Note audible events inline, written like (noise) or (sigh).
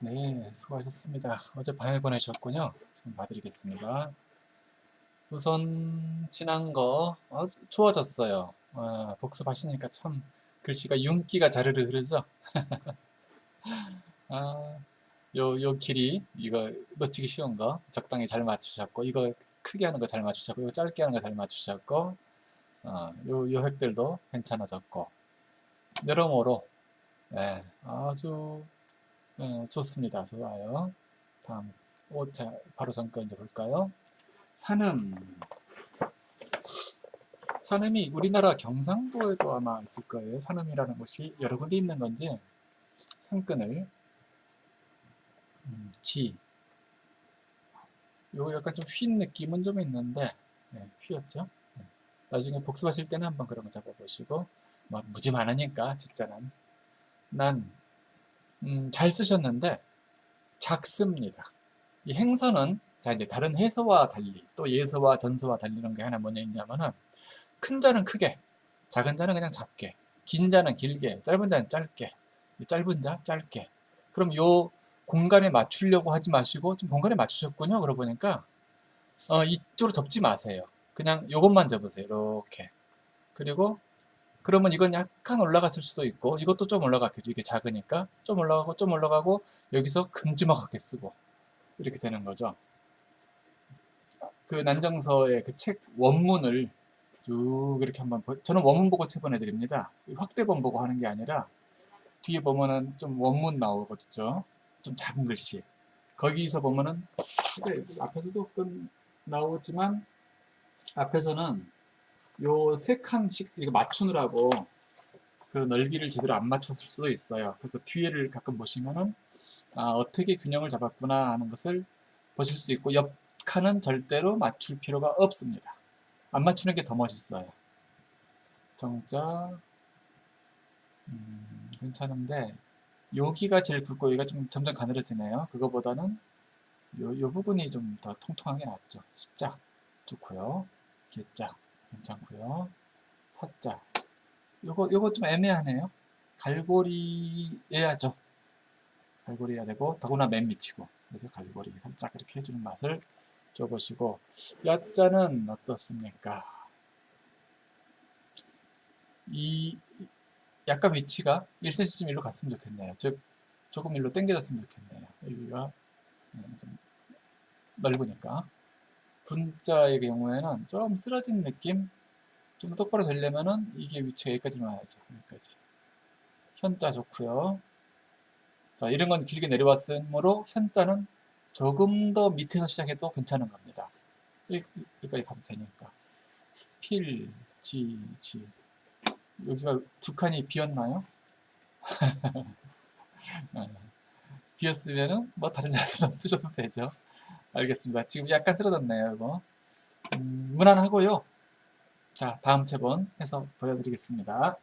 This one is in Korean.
네, 수고하셨습니다. 어제 밤에 보내셨군요. 지금 봐드리겠습니다. 우선 지난 거 아, 좋아졌어요. 아, 복습하시니까 참 글씨가 윤기가 자르르 흐르죠. (laughs) 아, 요, 요 길이 이거 놓치기 쉬운 거 적당히 잘 맞추셨고 이거 크게 하는 거 잘 맞추셨고 이거 짧게 하는 거 잘 맞추셨고 어, 요, 요 획들도 괜찮아졌고 여러모로 네, 아주 네, 좋습니다. 좋아요. 다음 5차 바로 잠깐 이제 볼까요? 산음 산음이 우리나라 경상도에도 아마 있을 거예요. 산음이라는 곳이 여러 군데 있는 건지 산끈을 음, 지. 요 약간 좀 휜 느낌은 좀 있는데 네, 휘었죠. 네. 나중에 복습하실 때는 한번 그런 거 잡아보시고 뭐 무지 많으니까 진짜는 난 음, 잘 쓰셨는데 작습니다. 이 행서는 자 이제 다른 해서와 달리 또 예서와 전서와 달리는 게 하나 뭐냐 있냐면은 큰 자는 크게 작은 자는 그냥 작게 긴 자는 길게 짧은 자는 짧게 짧은 자 짧게. 그럼 요 공간에 맞추려고 하지 마시고 좀 공간에 맞추셨군요. 그러고 보니까 어, 이쪽으로 접지 마세요. 그냥 요것만 접으세요. 이렇게. 그리고 그러면 이건 약간 올라갔을 수도 있고 이것도 좀 올라갔겠죠 이게 작으니까 좀 올라가고 좀 올라가고 여기서 금지막하게 쓰고 이렇게 되는 거죠. 그 난정서의 그 책 원문을 쭉 이렇게 한번 저는 원문 보고 체본해 드립니다. 확대본 보고 하는 게 아니라 뒤에 보면은 좀 원문 나오거든요. 좀 작은 글씨. 거기서 보면은 앞에서도 나오지만 앞에서는 요 세 칸씩 이거 맞추느라고 그 넓이를 제대로 안 맞췄을 수도 있어요. 그래서 뒤에를 가끔 보시면은 아, 어떻게 균형을 잡았구나 하는 것을 보실 수 있고 옆 칸은 절대로 맞출 필요가 없습니다. 안 맞추는 게 더 멋있어요. 정자 음, 괜찮은데 여기가 제일 굵고 여기가 좀 점점 가늘어지네요. 그거보다는 요, 요 부분이 좀 더 통통한 게 낫죠. 숫자 좋고요. 개자 괜찮고요. 사자 요거 요거 좀 애매하네요. 갈고리 해야죠. 갈고리 해야 되고 더구나 맨 밑이고 그래서 갈고리 살짝 이렇게 해주는 맛을 줘보시고 야자는 어떻습니까? 이 약간 위치가 1cm 일로 갔으면 좋겠네요. 즉 조금 일로 당겨졌으면 좋겠네요. 여기가 네, 좀 넓으니까 분자의 경우에는 좀 쓰러진 느낌 좀 똑바로 되려면은 이게 위치가 여기까지만 와야죠. 여기까지. 현자 좋고요. 자, 이런 건 길게 내려왔으므로 현자는 조금 더 밑에서 시작해도 괜찮은 겁니다. 여기까지 가도 되니까. 필, 지, 지. 여기가 두 칸이 비었나요? (laughs) 네. 비었으면은 뭐 다른 자세 좀 (laughs) 쓰셔도 되죠. 알겠습니다. 지금 약간 쓰러졌네요, 이거. 음, 무난하고요. 자, 다음 체본 해서 보여드리겠습니다.